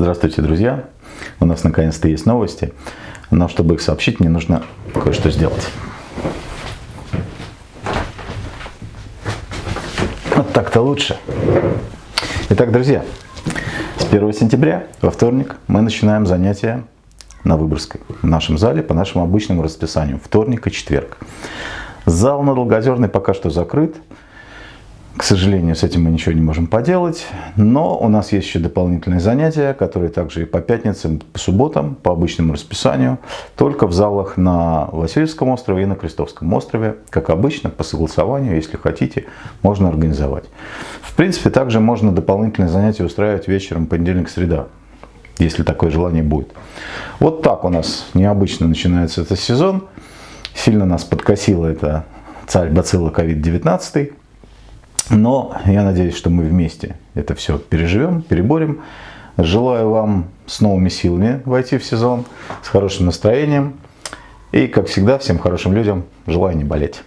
Здравствуйте, друзья! У нас наконец-то есть новости, но чтобы их сообщить, мне нужно кое-что сделать. Вот так-то лучше. Итак, друзья, с 1 сентября, во вторник, мы начинаем занятия на Выборгской, в нашем зале, по нашему обычному расписанию, вторник и четверг. Зал на Долгозерной пока что закрыт, к сожалению, с этим мы ничего не можем поделать, но у нас есть еще дополнительные занятия, которые также и по пятницам, по субботам, по обычному расписанию, только в залах на Васильевском острове и на Крестовском острове. Как обычно, по согласованию, если хотите, можно организовать. В принципе, также можно дополнительные занятия устраивать вечером понедельник-среда, если такое желание будет. Вот так у нас необычно начинается этот сезон. Сильно нас подкосило это царь бацилла COVID-19. Но я надеюсь, что мы вместе это все переживем, переборем. Желаю вам с новыми силами войти в сезон, с хорошим настроением. И, как всегда, всем хорошим людям желаю не болеть.